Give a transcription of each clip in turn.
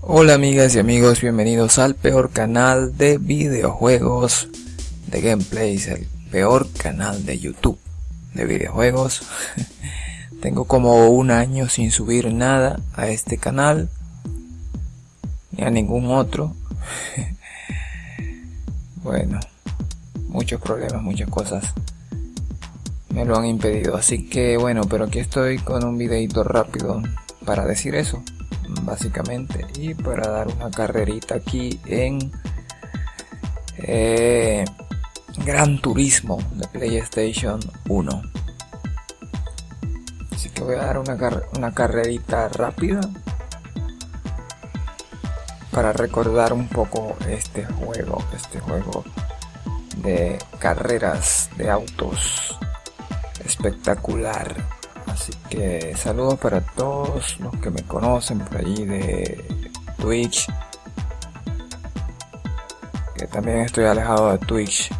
Hola amigas y amigos, bienvenidos al peor canal de videojuegos de gameplays, el peor canal de YouTube de videojuegos. Tengo como un año sin subir nada a este canal, ni a ningún otro. bueno, muchos problemas, muchas cosas me lo han impedido. Así que bueno, pero aquí estoy con un videito rápido para decir eso básicamente y para dar una carrerita aquí en eh, Gran Turismo de PlayStation 1 así que voy a dar una, una carrerita rápida para recordar un poco este juego este juego de carreras de autos espectacular Así que saludos para todos los que me conocen por allí de Twitch. Que también estoy alejado de Twitch.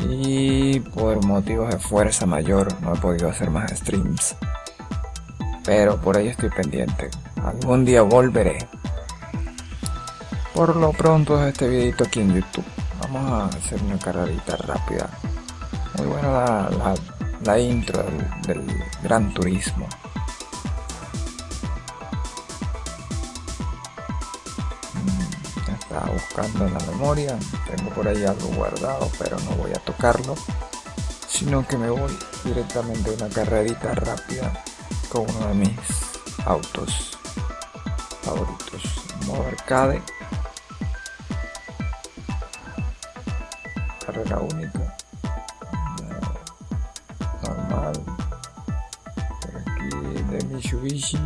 Y por motivos de fuerza mayor no he podido hacer más streams. Pero por ahí estoy pendiente. Algún día volveré. Por lo pronto este videito aquí en YouTube. Vamos a hacer una carrerita rápida. Muy buena la la intro del, Gran Turismo. Mm, estaba buscando en la memoria, tengo por ahí algo guardado, pero no voy a tocarlo, sino que me voy directamente a una carrerita rápida con uno de mis autos favoritos, modo arcade, carrera única. Mitsubishi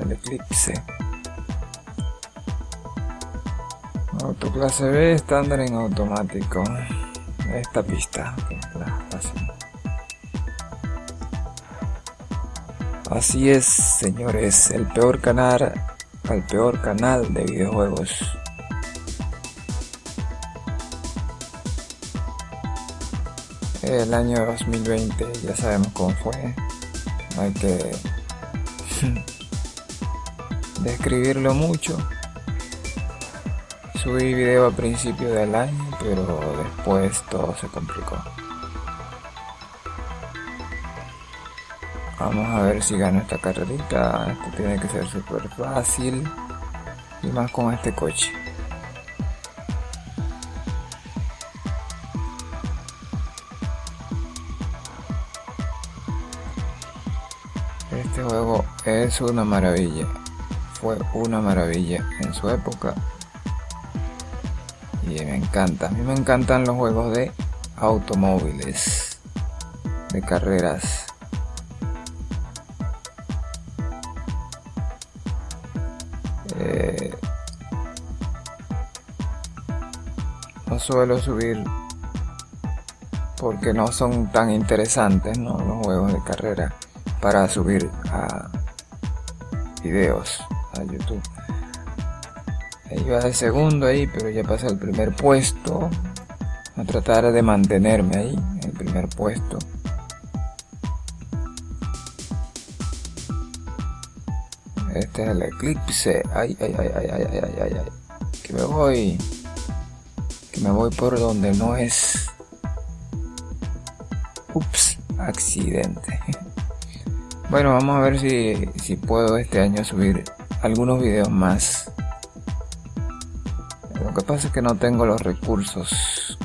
el Eclipse autoclase B estándar en automático. Esta pista así es señores el peor canal el peor canal de videojuegos. El año 2020 ya sabemos cómo fue hay que describirlo mucho. Subí video a principio del año, pero después todo se complicó. Vamos a ver si gano esta carrerita. Esto tiene que ser súper fácil. Y más con este coche. Este juego es una maravilla. Fue una maravilla en su época. Y me encanta. A mí me encantan los juegos de automóviles. De carreras. Eh, no suelo subir porque no son tan interesantes ¿no? los juegos de carrera para subir a videos a YouTube. Iba de segundo ahí, pero ya pasé al primer puesto. A tratar de mantenerme ahí, en el primer puesto. Este es el eclipse. Ay, ay, ay, ay, ay, ay, ay, ay. Que me voy. Que me voy por donde no es. Ups, accidente. Bueno, vamos a ver si, si puedo este año subir algunos videos más. Lo que pasa es que no tengo los recursos.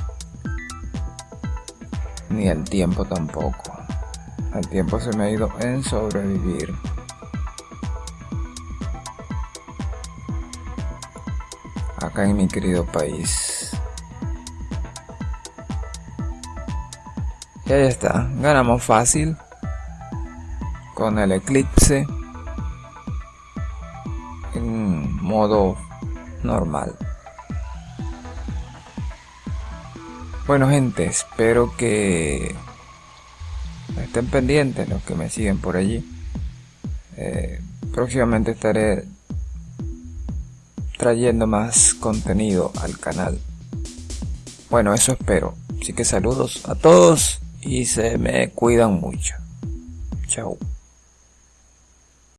Ni el tiempo tampoco. El tiempo se me ha ido en sobrevivir. Acá en mi querido país. Y ahí está. Ganamos fácil con el eclipse en modo normal. Bueno gente, espero que estén pendientes los que me siguen por allí. Eh, próximamente estaré trayendo más contenido al canal. Bueno, eso espero. Así que saludos a todos y se me cuidan mucho. Chao.